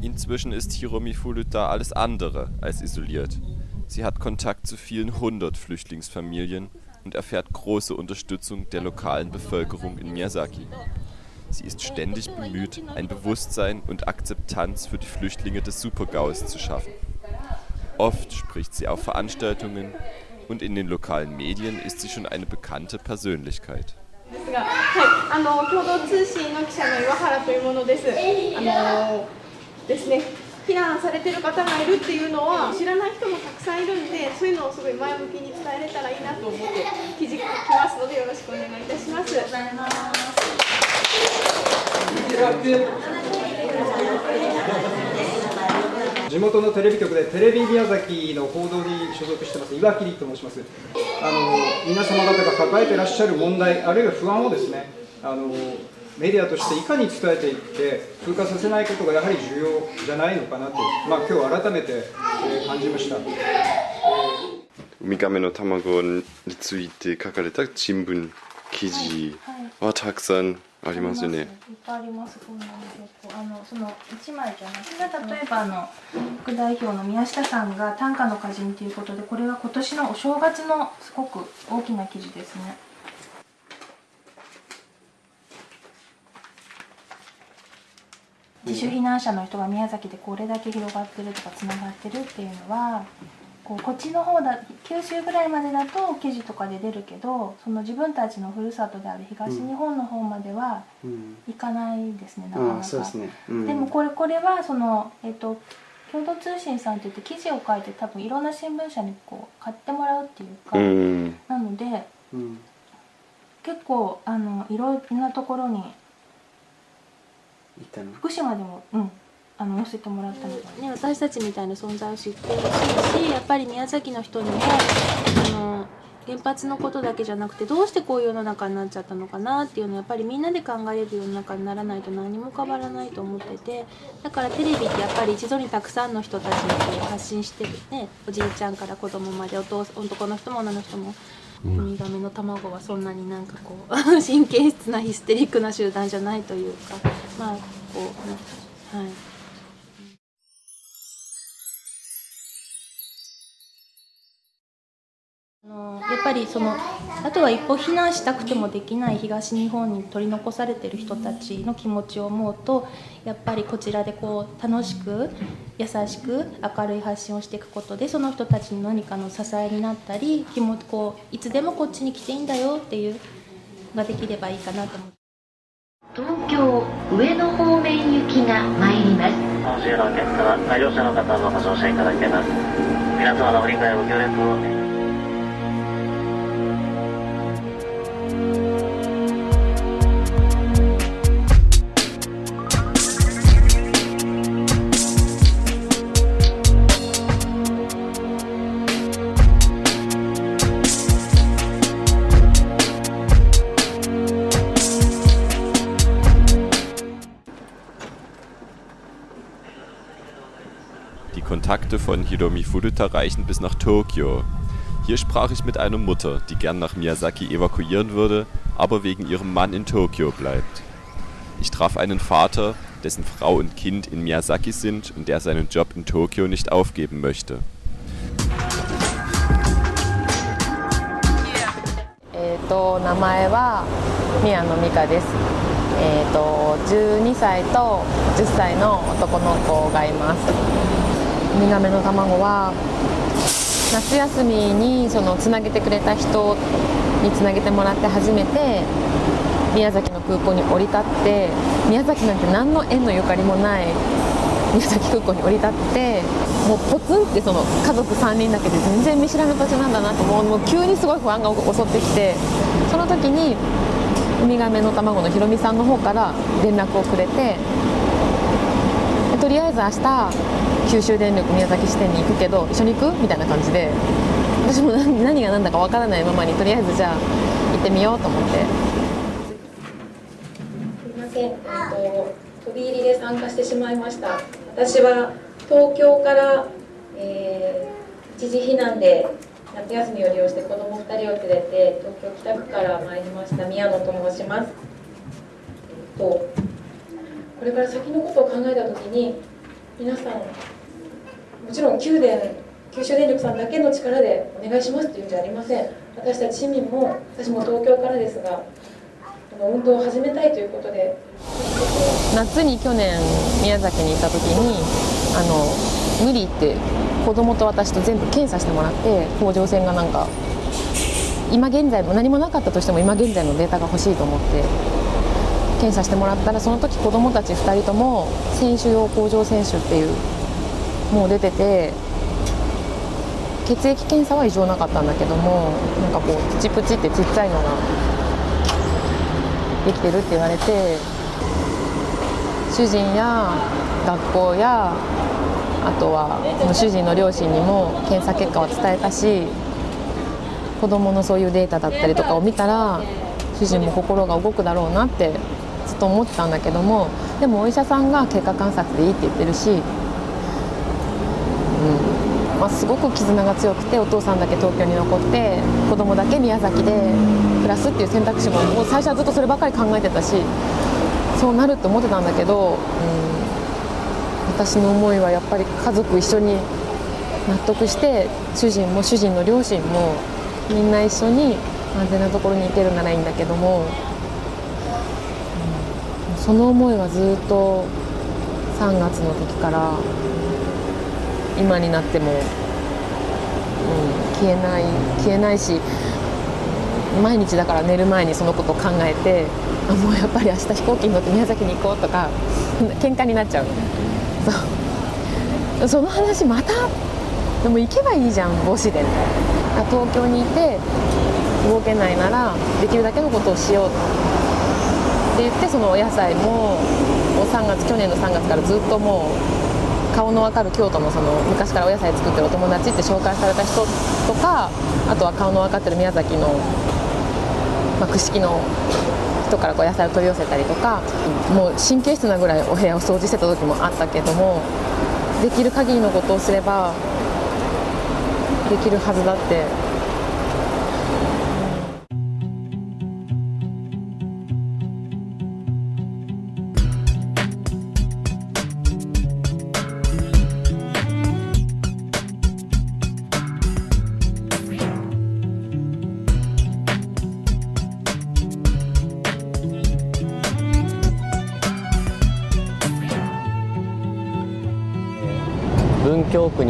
Inzwischen ist Hiromi Furuta alles andere als isoliert. Sie hat Kontakt zu vielen hundert Flüchtlingsfamilien und erfährt große Unterstützung der lokalen Bevölkerung in Miyazaki. Sie ist ständig bemüht, ein Bewusstsein und Akzeptanz für die Flüchtlinge des Supergaus zu schaffen. Oft spricht sie auf Veranstaltungen und in den lokalen Medien ist sie schon eine bekannte Persönlichkeit. ですが、はい、あの共同通信の記者の岩原というものです。あの ですね、避難されてる方がいるっていうのは知らない人もたくさんいるんで、そういうのをすごい前向きに伝えれたらいいなと思って記事書きますのでよろしくお願いいたします。ありがとうございます。地元のテレビ局でテレビ宮崎の報道に所属してます岩切と申しますあの皆様方が抱えていらっしゃる問題あるいは不安をですねあのメディアとしていかに伝えていって風化させないことがやはり重要じゃないのかなと、まあ、今日改めて、えー、感じました。ウミガメの卵について書かれた新聞記事はたくさんありますよね。いっぱいあります。こんなの結構あのその一枚じゃなくて例えばあの副代表の宮下さんが短歌の歌人ということでこれは今年のお正月のすごく大きな記事ですね。自主避難者の人が宮崎でこれだけ広がってるとかつながってるっていうのはこうこっちの方だ九州ぐらいまでだと記事とかで出るけどその自分たちのふるさとである東日本の方までは行かないですね、うん、なかなか、ね。うん、でもこれこれはその、えっと、共同通信さんっていって記事を書いて多分いろんな新聞社にこう買ってもらうっていうか、うん、なので、結構あのいろんなところに福島でもうんあの載せてもらったので、ね、私たちみたいな存在を知ってほしいしやっぱり宮崎の人にもあの原発のことだけじゃなくてどうしてこういう世の中になっちゃったのかなっていうのをやっぱりみんなで考える世の中にならないと何も変わらないと思っててだからテレビってやっぱり一度にたくさんの人たちにこう発信してるねおじいちゃんから子供までお父男の人も女の人も。ウミガメの卵はそんなになんかこう 神経質なヒステリックな集団じゃないというかまあこう、はい。やっぱりそのあとは一歩避難したくてもできない東日本に取り残されてる人たちの気持ちを思うとやっぱりこちらでこう楽しく優しく明るい発信をしていくことでその人たちの何かの支えになったり気もこういつでもこっちに来ていいんだよっていうができればいいかなと思って。東京上野方面行きが参ります。本州のお客様、乗車の方もご乗車いただけます。皆様のご理解ご協力を「Kontakte von Hiromi Furuta reichen bis nach Tokio. Hier sprach ich mit einer Mutter, die gern nach Miyazaki evakuieren würde, aber wegen ihrem Mann in Tokio bleibt. Ich traf einen Vater, dessen Frau und Kind in Miyazaki sind und der seinen Job in Tokio nicht aufgeben möchte. えー、と名前は宮野美香です、えー、と12歳と10歳の男の子がいます ウミガメの卵は夏休みにそのつなげてくれた人につなげてもらって初めて宮崎の空港に降り立って宮崎なんて何の縁のゆかりもない宮崎空港に降り立ってもうポツンってその家族3人だけで全然見知らぬ土地なんだなともうもう急にすごい不安が襲ってきてその時にウミガメの卵のひろみさんの方から連絡をくれてとりあえず明日九州電力宮崎支店に行くけど一緒に行くみたいな感じで私も何が何だかわからないままにとりあえずじゃあ行ってみようと思って。すみません、えっと、飛び入りで参加してしまいました。私は東京から、えー、一時避難で夏休みを利用して子ども2人を連れて東京北区から参りました宮野と申します、えっと、これから先のことを考えた時に皆さんもちろん九電九州電力さんだけの力でお願いしますというんじゃありません。私たち市民も私も東京からですがこの運動を始めたいということで。夏に去年宮崎に行った時にあの無理って子供と私と全部検査してもらって甲状腺がなんか今現在も何もなかったとしても今現在のデータが欲しいと思って検査してもらったらその時子供たち2人とも選手用甲状腺腫っていうもう出てて血液検査は異常なかったんだけどもなんかこうプチプチってちっちゃいのができてるって言われて主人や学校やあとはその主人の両親にも検査結果を伝えたし子どものそういうデータだったりとかを見たら主人も心が動くだろうなってずっと思ってたんだけどもでもお医者さんが経過観察でいいって言ってるし、すごく絆が強くてお父さんだけ東京に残って子供だけ宮崎で暮らすっていう選択肢ももう最初はずっとそればかり考えてたしそうなるって思ってたんだけど、うん、私の思いはやっぱり家族一緒に納得して主人も主人の両親もみんな一緒に安全なところに行けるならいいんだけども、うん、その思いはずっと3月の時から今になっても、うん、消えない消えないし毎日だから寝る前にそのことを考えてあもうやっぱり明日飛行機に乗って宮崎に行こうとか喧嘩になっちゃうそう。その話またでも行けばいいじゃん母子で。東京にいて動けないならできるだけのことをしよう。って言ってそのお野菜も3月去年の3月からずっともう顔の分かる京都のその昔からお野菜作ってるお友達って紹介された人とかあとは顔の分かってる宮崎の、まあ、串木の人からこう野菜を取り寄せたりとかもう神経質なぐらいお部屋を掃除してた時もあったけどもできる限りのことをすればできるはずだって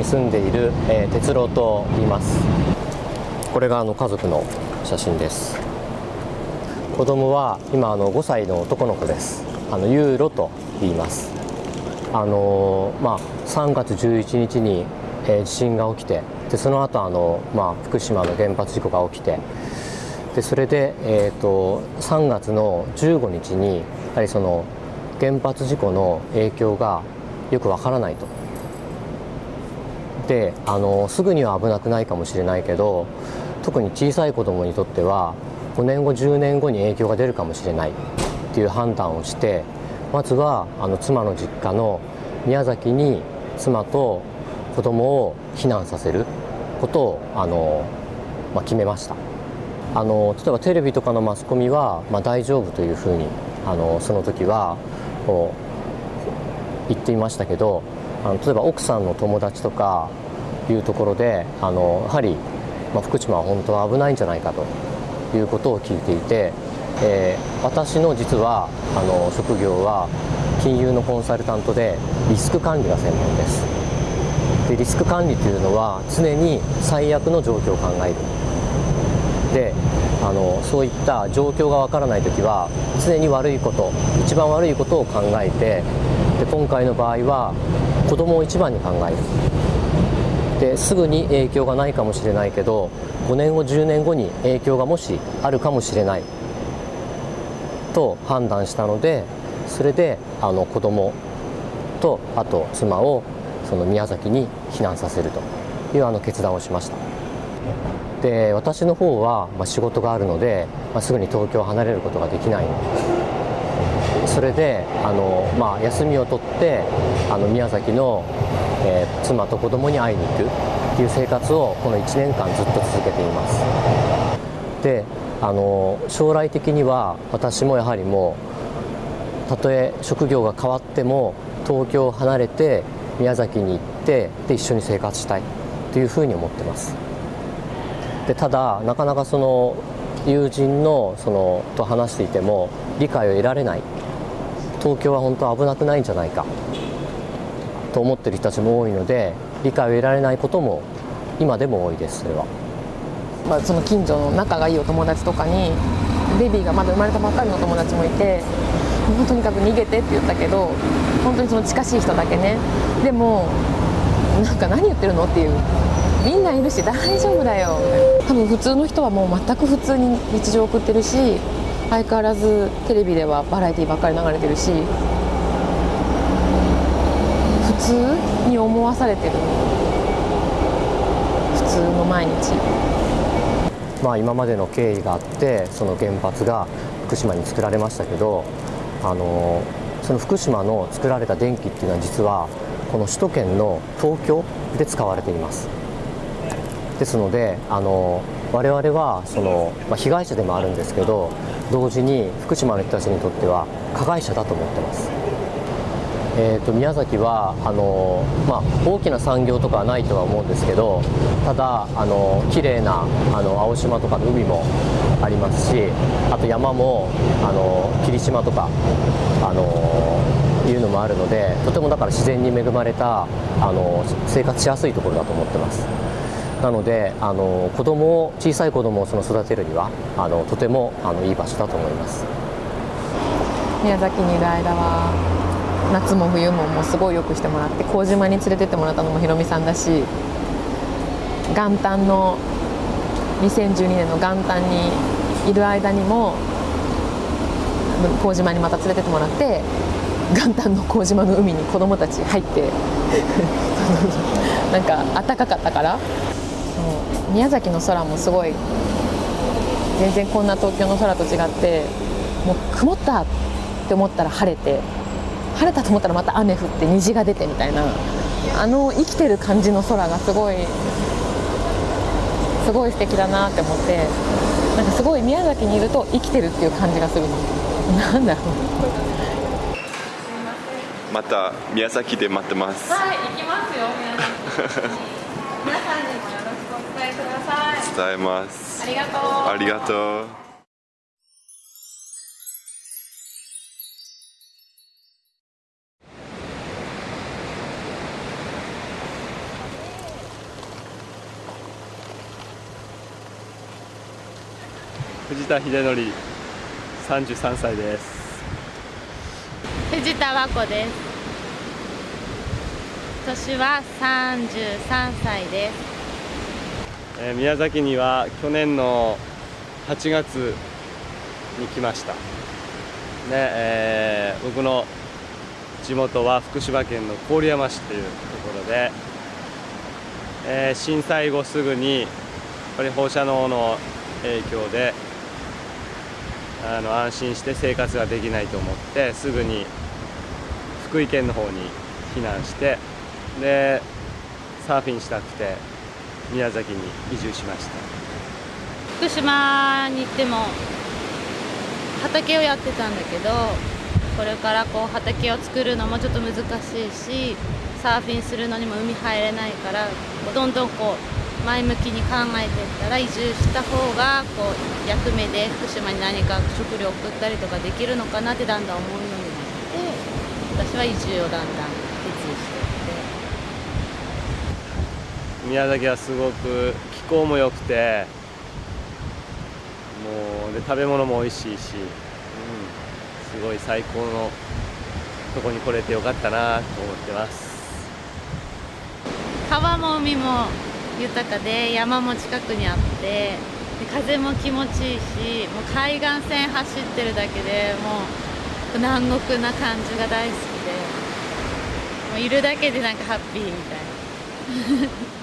住んでいる、えー、哲郎と言います。これがあの家族の写真です。子供は今あの5歳の男の子です。あのユーロと言います。あのまあ3月11日に、えー、地震が起きてでその後あのまあ福島の原発事故が起きてでそれでえっ、ー、と3月の15日にやはりその原発事故の影響がよくわからないと。ってあのすぐには危なくないかもしれないけど特に小さい子どもにとっては5年後10年後に影響が出るかもしれない。っていう判断をしてまずはあの妻の実家の宮崎に妻と子供を避難させることをあの、まあ、決めました。あの例えばテレビとかのマスコミは、まあ、大丈夫というふうにあのその時はこう言っていましたけどあの例えば奥さんの友達とかいうところであのやはり、まあ、福島は本当は危ないんじゃないかということを聞いていて、えー、私の実はあの職業は金融のコンサルタントでリスク管理が専門です。でリスク管理というのは常に最悪の状況を考える。であのそういった状況がわからない時は常に悪いこと一番悪いことを考えてで今回の場合は子供を一番に考える。ですぐに影響がないかもしれないけど5年後10年後に影響がもしあるかもしれない。と判断したのでそれであの子供とあと妻をその宮崎に避難させるというあの決断をしました。で私の方は、ま、仕事があるので、まあ、すぐに東京を離れることができない。それであの、まあ、休みを取ってあの宮崎の、えー、妻と子供に会いに行くっていう生活をこの1年間ずっと続けています。であの将来的には私もやはりもうたとえ職業が変わっても東京を離れて宮崎に行ってで一緒に生活したいというふうに思ってます。でただなかなかその友人のそのと話していても理解を得られない。東京は本当危なくないんじゃないか。と思ってる人たちも多いので理解を得られないことも今でも多いですそれは。ま、その近所の仲がいいお友達とかにベビーがまだ生まれたばっかりの友達もいてもうとにかく逃げてって言ったけど本当にその近しい人だけね。でもなんか何言ってるのっていう。みんないるし大丈夫だよ多分普通の人はもう全く普通に日常送ってるし相変わらずテレビではバラエティーばっかり流れてるし普通に思わされてる。普通の毎日。まあ今までの経緯があってその原発が福島に作られましたけどあのその福島の作られた電気っていうのは実はこの首都圏の東京で使われています。ですのであの我々はその、まあ、被害者でもあるんですけど同時に福島の人たちにとっては加害者だと思ってますえーと、宮崎はあの、まあ、大きな産業とかはないとは思うんですけどただあの綺麗なあの青島とかの海もありますしあと山もあの霧島とかあのいうのもあるのでとてもだから自然に恵まれたあの生活しやすいところだと思ってます。なのであの子供を小さい子供をその育てるにはあのとてもあのいい場所だと思います。宮崎にいる間は夏も冬ももうすごいよくしてもらって麹島に連れてってもらったのもひろみさんだし元旦の2012年の元旦にいる間にも麹島にまた連れてってもらって元旦の麹島の海に子供たち入って なんか暖かかったから宮崎の空もすごい全然こんな東京の空と違ってもう曇ったって思ったら晴れて晴れたと思ったらまた雨降って虹が出てみたいなあの生きてる感じの空がすごいすごい素敵だなって思ってなんかすごい宮崎にいると生きてるっていう感じがする。のなんだろう。また宮崎で待ってます。はい行きますよ 皆さんに伝えください伝えますありがとうありがとう藤田秀則33歳です。藤田和子です年は33歳です、えー、宮崎には去年の8月に来ました。ねえー、僕の地元は福島県の郡山市というところで、えー、震災後すぐにやっぱり放射能の影響であの安心して生活ができないと思ってすぐに福井県の方に避難してでサーフィンしたくて宮崎に移住しました。福島に行っても畑をやってたんだけどこれからこう畑を作るのもちょっと難しいしサーフィンするのにも海入れないからどんどんこう前向きに考えていったら移住した方がこう役目で福島に何か食料送ったりとかできるのかなってだんだん思うようになって私は移住をだんだん決意していて宮崎はすごく気候も良くてもうで食べ物も美味しいし、うん、すごい最高のとこに来れてよかったなと思ってます川も海も豊かで山も近くにあってで風も気持ちいいしもう海岸線走ってるだけでもう南国な感じが大好きでもういるだけでなんかハッピーみたいな。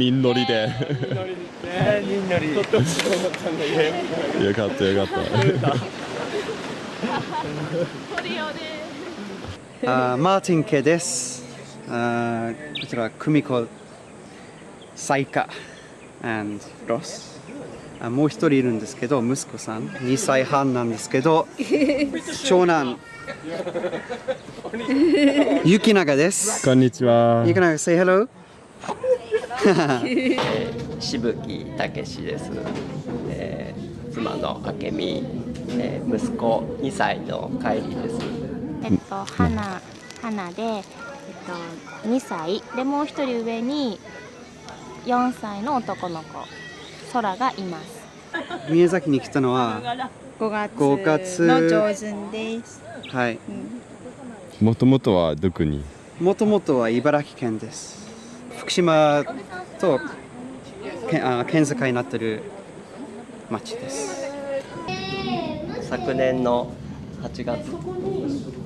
人乗りで3人乗りよかったよかったあーマーティン家です。あーこちらは久美子、サイカ、and ロス。あもう一人いるんですけど、息子さん、2歳半なんですけど、長男、雪永です。こんにちは雪永、say hello. 渋木武史です、えー妻の明美、えー息子2歳の海里です。えっと、花、花で、えっと、2歳。でもう一人上に4歳の男の子。空がいます。宮崎に来たのは5月5月。の上旬です。はい。もともとはどこに？もともとは茨城県です。福島とけあ県境になってる町です。昨年の8月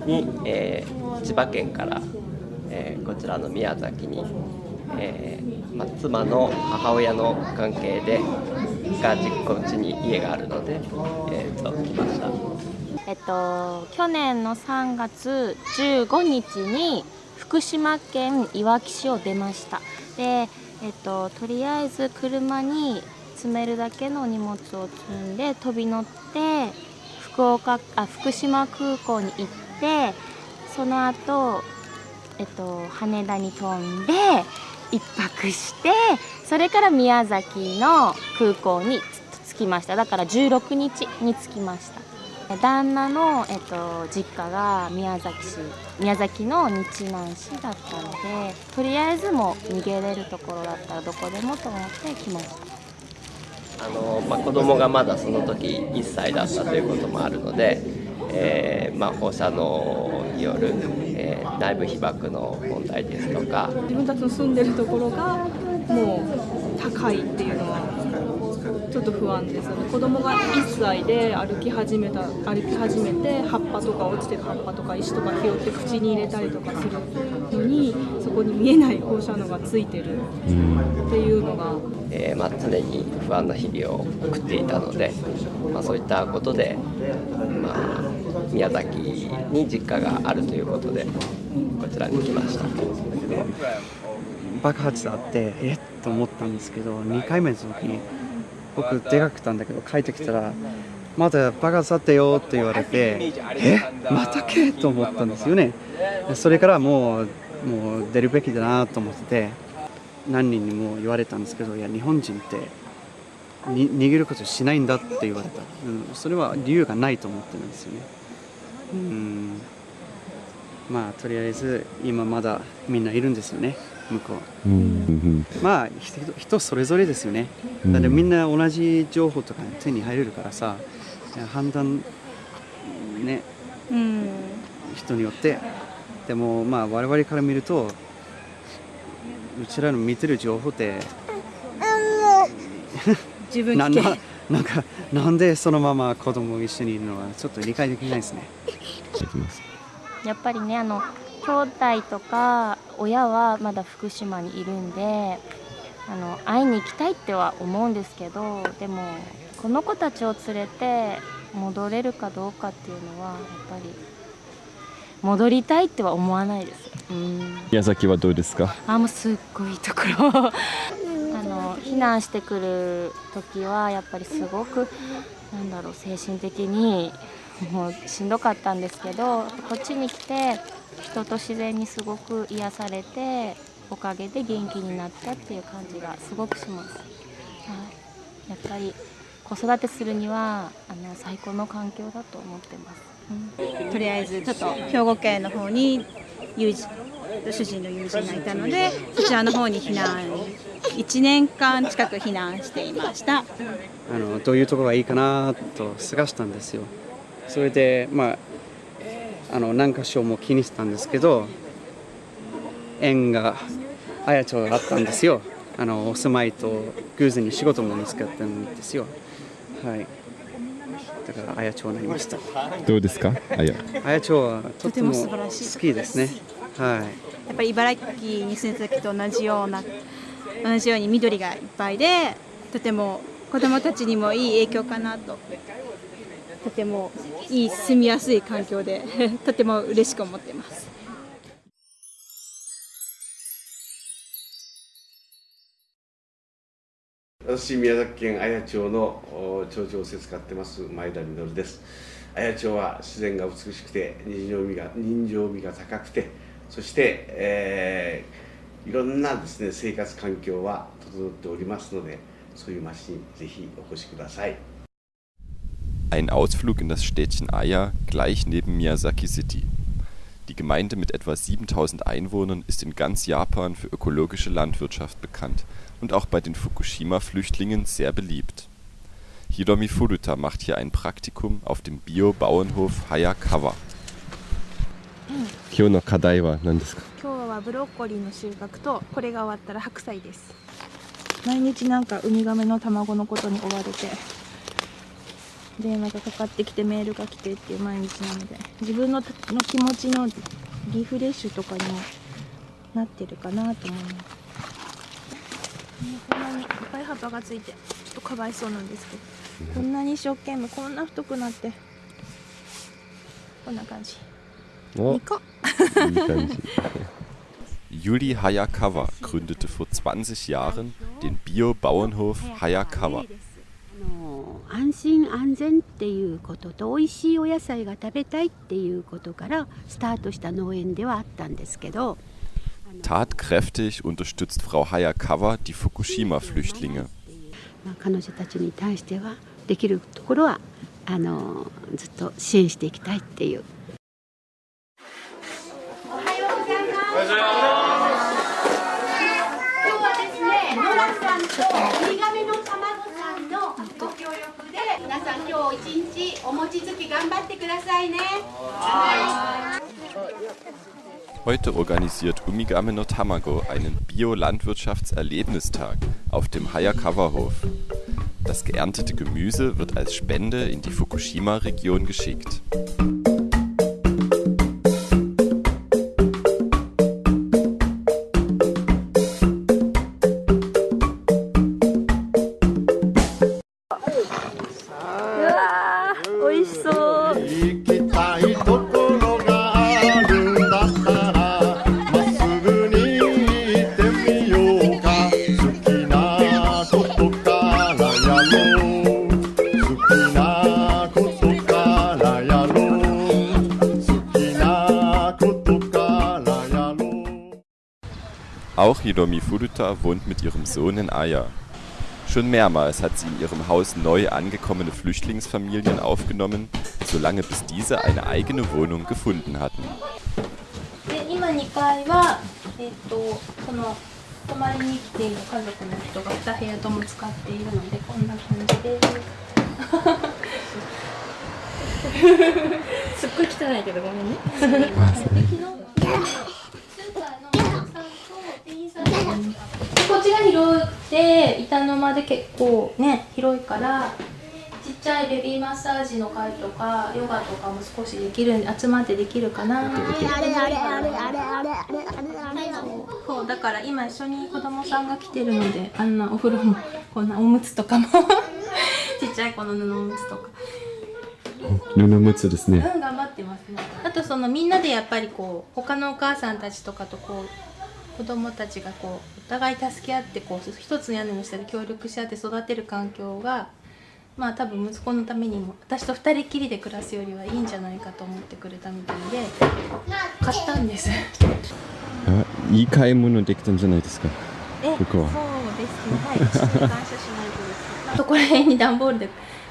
に、えー千葉県から、えーこちらの宮崎に、えーまあ、妻の母親の関係でが実家うちに家があるので、えーと来ましたえっと去年の3月15日に福島県いわき市を出ましたでえっととりあえず車に積めるだけの荷物を積んで飛び乗って福岡あ福島空港に行ってその後えっと羽田に飛んで一泊してそれから宮崎の空港に着きました。だから16日に着きました。旦那の、えっと、実家が宮崎市宮崎の日南市だったのでとりあえずもう逃げれるところだったらどこでもと思って来ました。あの、まあ、子供がまだその時1歳だったということもあるので、えーまあ、放射能による、えー内部被曝の問題ですとか自分たちの住んでるところがもう高いっていうのはちょっと不安ですよね。子供が1歳で歩き始めた歩き始めて葉っぱとか落ちてる葉っぱとか石とか拾って口に入れたりとかするのにそこに見えない放射能がついてる。っていうのがえーまあ、常に不安な日々を送っていたので、まあ、そういったことで、まあ、宮崎に実家があるということでこちらに来ました爆発あってえっと思ったんですけど2回目の時に僕出かけたんだけど帰ってきたらまだ爆発あったよって言われてえ？またけ？と思ったんですよね。それからもうもう出るべきだなと思ってて何人にも言われたんですけどいや日本人ってに逃げることしないんだって言われた、うん、それは理由がないと思ってるんですよね。うん。まあとりあえず今まだみんないるんですよね向こう。うん。まあ人人それぞれですよね。うん。だってみんな同じ情報とか手に入れるからさ判断ね。うん。人によって。でもまあ我々から見るとうちらの見てる情報って自分ななんかなんでそのまま子供一緒にいるのはちょっと理解できないですね。やっぱりねあの兄弟とか親はまだ福島にいるんであの会いに行きたいっては思うんですけどでもこの子たちを連れて戻れるかどうかっていうのはやっぱり戻りたいっては思わないです。うん。宮崎はどうですか？あもうすっごいところ。あの避難してくる時はやっぱりすごくなんだろう精神的にもうしんどかったんですけどこっちに来て人と自然にすごく癒されておかげで元気になったっていう感じがすごくします、はい、やっぱり子育てするにはあの最高の環境だと思ってます、うん。とりあえずちょっと兵庫県の方に友人主人の友人がいたのでそちらの方に避難1年間近く避難していました。あのどういうところがいいかなと探したんですよ。それでまああの何箇所も気にしたんですけど縁が綾町があったんですよ。あのお住まいと偶然に仕事も見つかったんですよ。はい。だから綾町になりました。どうですか？あや。綾町はとてもとても素晴らしい。好きですね。はい。やっぱり茨城に住んでた時と同じような同じように緑がいっぱいでとても子どもたちにもいい影響かなととてもいい住みやすい環境で とても嬉しく思っています。私宮崎県綾町の町長をせつかってます前田実です。綾町は自然が美しくて人情味が人情味が高くてそして、えーいろんなですね生活環境は整っておりますのでそういう町にぜひお越しください。Ein Ausflug in das Städtchen Aya gleich neben Miyazaki City. Die Gemeinde mit etwa 7000 Einwohnern ist in ganz Japan für ökologische Landwirtschaft bekannt und auch bei den Fukushima-Flüchtlingen sehr beliebt. Hiromi Furuta macht hier ein Praktikum auf dem Bio-Bauernhof Hayakawa. 今日の課題は何ですか今日はブロッコリーの収穫とこれが終わったら白菜です毎日なんかウミガメの卵のことに追われて 電話がかかってきてメールが来てっていう毎日なので自分のの気持ちのリフレッシュとかにもなってるかなと思います。こんなにいっぱい葉っぱがついてちょっとかわいそうなんですけどこんなに一生懸命こんな太くなってこんな感じ。お。いいか感じ Yuri Hayakawa gründete vor 20 Jahren den Bio-Bauernhof Hayakawa. 安心安全っていうことと美味しいお野菜が食べたいっていうことからスタートした農園ではあったんですけど Tatkräftig unterstützt Frau Hayakawa die Fukushima-Flüchtlinge. まあ、彼女たちに対してはできるところはあのずっと支援していきたいっていう今日はですね、ノラさんとウミ で、皆さん今日一日お餅つき頑張ってくださいね。 Heute organisiert Umigame no Tamago einen Bio-Landwirtschaftserlebnistag auf dem Hayakawa-Hof. Das geerntete Gemüse wird als Spende in die Fukushima-Region geschickt. Ihrem Sohn in Aya. Schon mehrmals hat sie in ihrem Haus neu angekommene Flüchtlingsfamilien aufgenommen, solange bis diese eine eigene Wohnung gefunden hatten. ちが広くて板の間で結構ね広いからちっちゃいベビーマッサージの会とかヨガとかも少しできる集まってできるかな。そうだから今一緒に子供さんが来てるのであんなお風呂もこんなおむつとかも。ちっちゃい子の布おむつとか。布むつですね。うん頑張ってますね。あとそのみんなでやっぱりこう他のお母さんたちとかとこう子供たちがこうお互い助け合ってこう一つの屋根の下で協力し合って育てる環境がまあ多分息子のためにも私と二人きりで暮らすよりはいいんじゃないかと思ってくれたみたいで買ったんです。あいい買い物できたんじゃないですか？えここは。そうですね。はい。父に感謝しないとです。あとこれ辺に段ボールで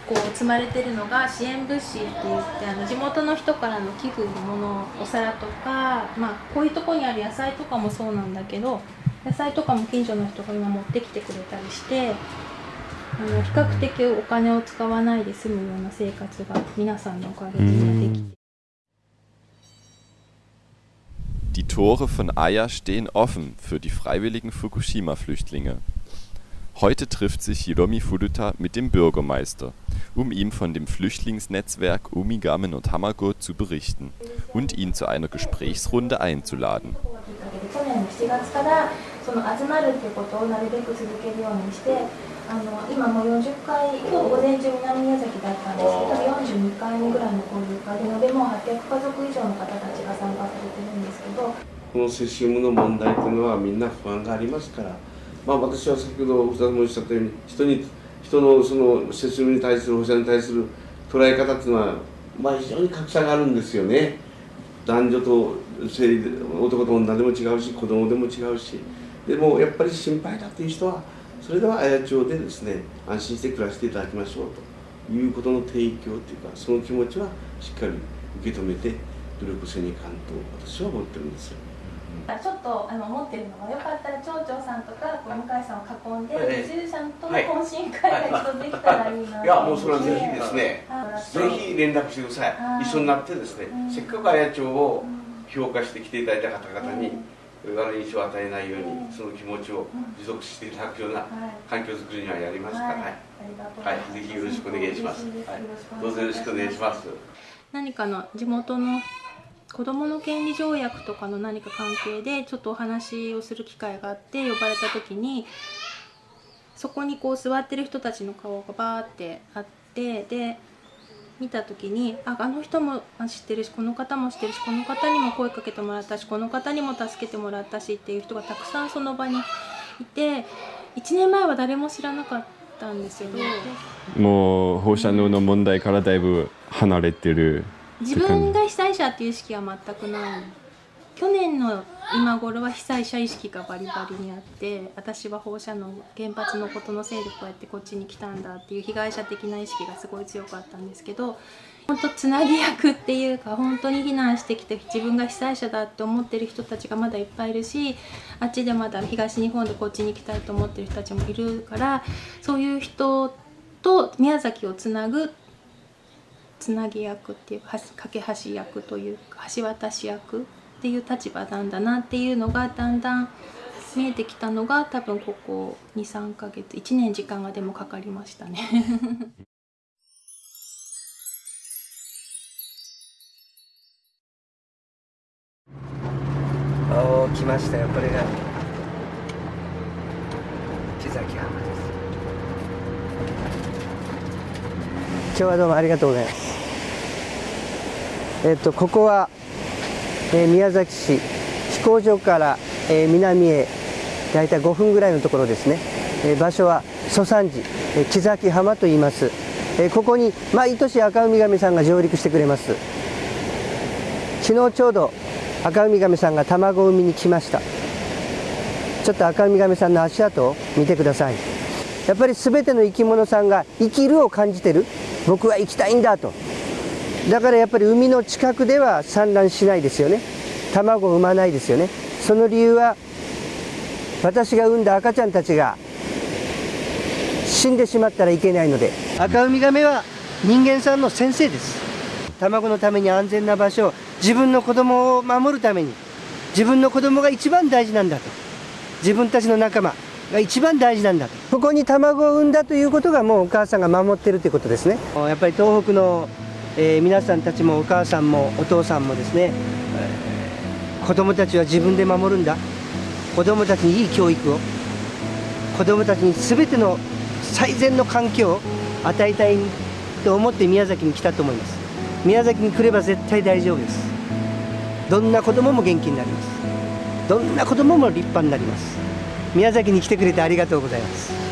こう積まれてるのが支援物資って言ってあの地元の人からの寄付のものお皿とか、まあ、こういうとこにある野菜とかもそうなんだけど野菜とかも近所の人が今持ってきてくれたりしてあの比較的お金を使わないで済むような生活が皆さんのおかげで今できて Die Tore von Aya stehen offen für die freiwilligen Fukushima-Flüchtlinge. Heute trifft sich Hiromi Furuta mit dem Bürgermeister, um ihm von dem Flüchtlingsnetzwerk Umigame no Tamago zu berichten und ihn zu einer Gesprächsrunde einzuladen. 去年の7月からその集まるっていうことをなるべく続けるようにしてあの今もう40回今日午前中南宮崎だったんですけど42回目ぐらいの交流会で延べもう800家族以上の方たちが参加されてるんですけどこのセシウムの問題というのはみんな不安がありますから、まあ、私は先ほどお二人もおっしゃったように人に人のそのセシウムに対する放射に対する捉え方っていうのは、まあ、非常に格差があるんですよね。男女と性で男と女でも違うし子供でも違うしでもやっぱり心配だという人はそれでは綾町でですね安心して暮らしていただきましょうということの提供というかその気持ちはしっかり受け止めて努力せにいかんと私は思ってるんですよ。ちょっとあの思ってるのがよかったら町長さんとか向井さんを囲んでええ移住者との懇親会が一度できたらいいなといやもうそれはぜひですねはい。ぜひ連絡してください。はい。一緒になってですねせっかく綾町を評価してきていただいた方々に悪い印象を与えないようにその気持ちを持続していただくような環境づくりにはやりますから。はい、はい、ぜひよろしくお願いします、はい、どうぞよろしくお願いします。何かの地元の子どもの権利条約とかの何か関係でちょっとお話をする機会があって呼ばれた時にそこにこう座ってる人たちの顔がバーってあってで見た時にああの人も知ってるしこの方も知ってるしこの方にも声かけてもらったしこの方にも助けてもらったしっていう人がたくさんその場にいて1年前は誰も知らなかったんですよね。もう放射能の問題からだいぶ離れてる自分が被災者っていう意識は全くない去年の今頃は被災者意識がバリバリにあって私は放射能原発のことのせいでこうやってこっちに来たんだっていう被害者的な意識がすごい強かったんですけど本当つなぎ役っていうか本当に避難してきて自分が被災者だって思ってる人たちがまだいっぱいいるしあっちでまだ東日本でこっちに来たいと思ってる人たちもいるからそういう人と宮崎をつなぐつなぎ役っていうか架け橋役というか橋渡し役っていう立場なんだなっていうのがだんだん見えてきたのが多分ここ23ヶ月1年時間がでもかかりましたね。おー来ました。よこれが木崎浜です。今日はどうもありがとうございます。えっとここは、え宮崎市飛行場から、え南へ大体5分ぐらいのところですね、え場所は蘇山寺、え木崎浜と言います、えここに毎年赤海亀さんが上陸してくれます。昨日ちょうど赤海亀さんが卵を産みに来ました。ちょっと赤海亀さんの足跡を見てください。やっぱり全ての生き物さんが生きるを感じてる。僕は生きたいんだと。だからやっぱり海の近くでは産卵しないですよね。卵を産まないですよね。その理由は私が産んだ赤ちゃんたちが死んでしまったらいけないので。赤ウミガメは人間さんの先生です。卵のために安全な場所自分の子供を守るために自分の子供が一番大事なんだと。自分たちの仲間が一番大事なんだと。ここに卵を産んだということがもうお母さんが守ってるということですね。やっぱり東北の、えー皆さんたちもお母さんもお父さんもですね、えー子供たちは自分で守るんだ。子供たちにいい教育を。子供たちに全ての最善の環境を与えたいと思って宮崎に来たと思います。宮崎に来れば絶対大丈夫です。どんな子供も元気になります。どんな子供も立派になります。宮崎に来てくれてありがとうございます。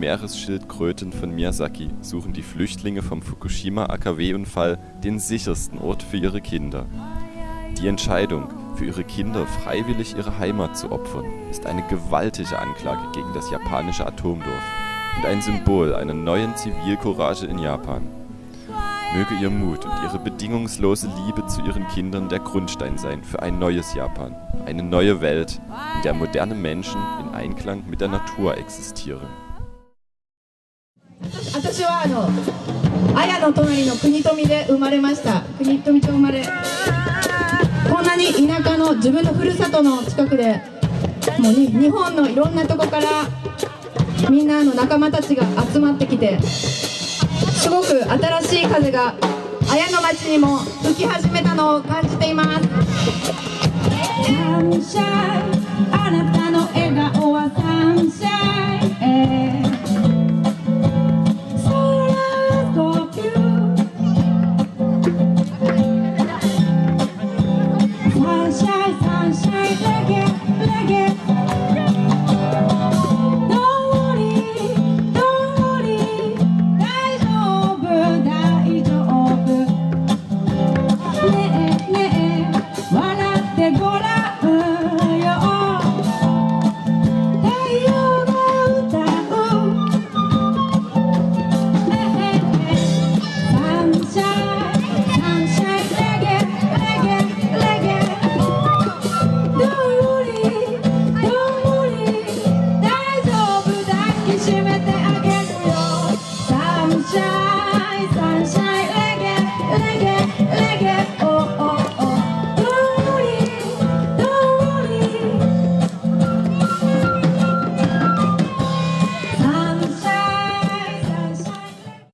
Meeresschildkröten von Miyazaki suchen die Flüchtlinge vom Fukushima-AKW-Unfall den sichersten Ort für ihre Kinder. Die Entscheidung, für ihre Kinder freiwillig ihre Heimat zu opfern, ist eine gewaltige Anklage gegen das japanische Atomdorf und ein Symbol einer neuen Zivilcourage in Japan. Möge ihr Mut und ihre bedingungslose Liebe zu ihren Kindern der Grundstein sein für ein neues Japan, eine neue Welt, in der moderne Menschen in Einklang mit der Natur existieren. 私はあの綾の隣の国富で生まれました国富町生まれこんなに田舎の自分のふるさとの近くでもう日本のいろんなとこからみんなの仲間たちが集まってきてすごく新しい風が綾の町にも吹き始めたのを感じています。あなた